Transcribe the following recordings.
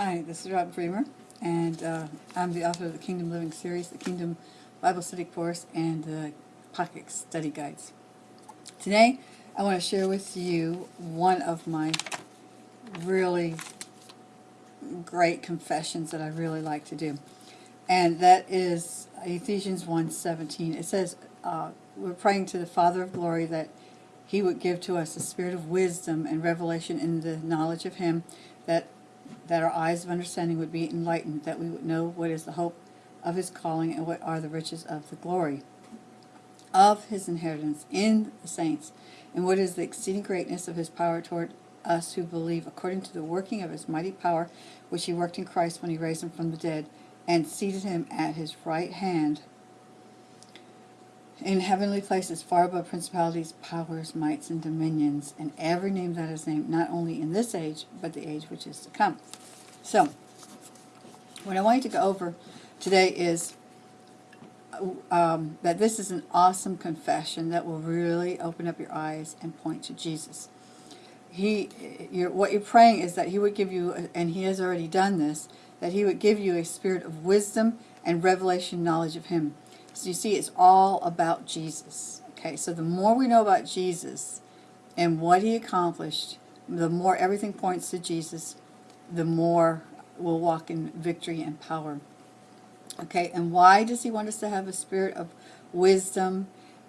Hi, this is Robin Bremer, and uh, I'm the author of the Kingdom Living series, the Kingdom Bible Study Course, and the Pocket Study Guides. Today, I want to share with you one of my really great confessions that I really like to do, and that is Ephesians 1.17. It says, uh, we're praying to the Father of glory that he would give to us a spirit of wisdom and revelation in the knowledge of him, that that our eyes of understanding would be enlightened, that we would know what is the hope of his calling and what are the riches of the glory of his inheritance in the saints, and what is the exceeding greatness of his power toward us who believe, according to the working of his mighty power, which he worked in Christ when he raised him from the dead, and seated him at his right hand in heavenly places, far above principalities, powers, mights, and dominions, and every name that is named, not only in this age, but the age which is to come. So, what I want you to go over today is um, that this is an awesome confession that will really open up your eyes and point to Jesus. He, you're, what you're praying is that He would give you, and He has already done this, that He would give you a spirit of wisdom and revelation knowledge of Him so you see, it's all about Jesus. Okay, so the more we know about Jesus and what he accomplished, the more everything points to Jesus, the more we'll walk in victory and power. Okay, and why does he want us to have a spirit of wisdom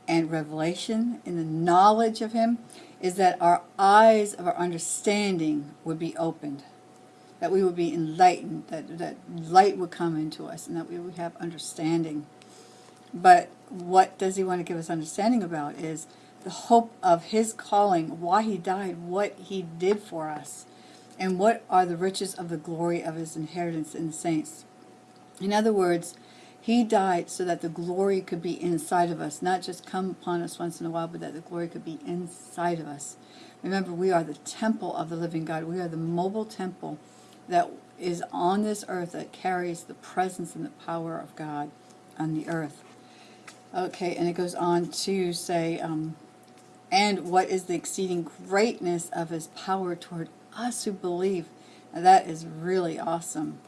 and revelation in the knowledge of him? Is that our eyes of our understanding would be opened. That we would be enlightened, that, that light would come into us, and that we would have understanding. But what does he want to give us understanding about is the hope of his calling, why he died, what he did for us, and what are the riches of the glory of his inheritance in the saints. In other words, he died so that the glory could be inside of us, not just come upon us once in a while, but that the glory could be inside of us. Remember, we are the temple of the living God. We are the mobile temple that is on this earth that carries the presence and the power of God on the earth. Okay, and it goes on to say, um, and what is the exceeding greatness of his power toward us who believe. Now that is really awesome.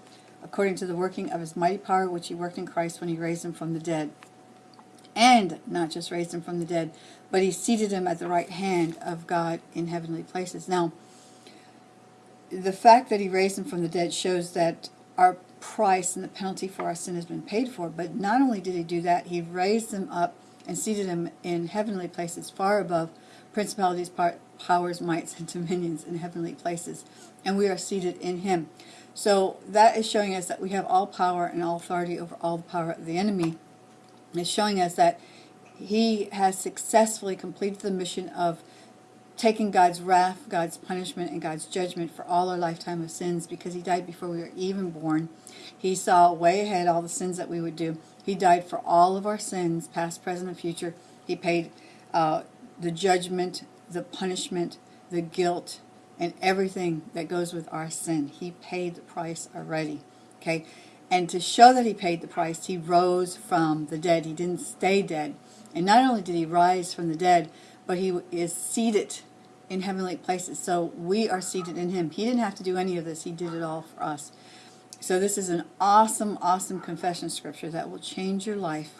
According to the working of his mighty power, which he worked in Christ when he raised him from the dead. And not just raised him from the dead, but he seated him at the right hand of God in heavenly places. Now, the fact that he raised him from the dead shows that our price and the penalty for our sin has been paid for. But not only did he do that, he raised them up and seated them in heavenly places far above principalities, powers, mights, and dominions in heavenly places. And we are seated in him. So that is showing us that we have all power and all authority over all the power of the enemy. It's showing us that he has successfully completed the mission of taking God's wrath, God's punishment, and God's judgment for all our lifetime of sins because he died before we were even born. He saw way ahead all the sins that we would do. He died for all of our sins, past, present, and future. He paid uh, the judgment, the punishment, the guilt, and everything that goes with our sin. He paid the price already. Okay? And to show that he paid the price, he rose from the dead. He didn't stay dead. And not only did he rise from the dead, but he is seated in heavenly places. So we are seated in him. He didn't have to do any of this. He did it all for us. So this is an awesome, awesome confession scripture that will change your life.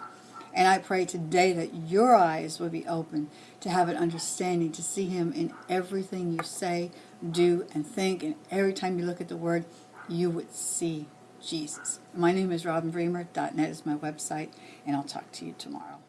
And I pray today that your eyes will be open to have an understanding, to see him in everything you say, do, and think. And every time you look at the word, you would see Jesus. My name is RobinBremer.net is my website, and I'll talk to you tomorrow.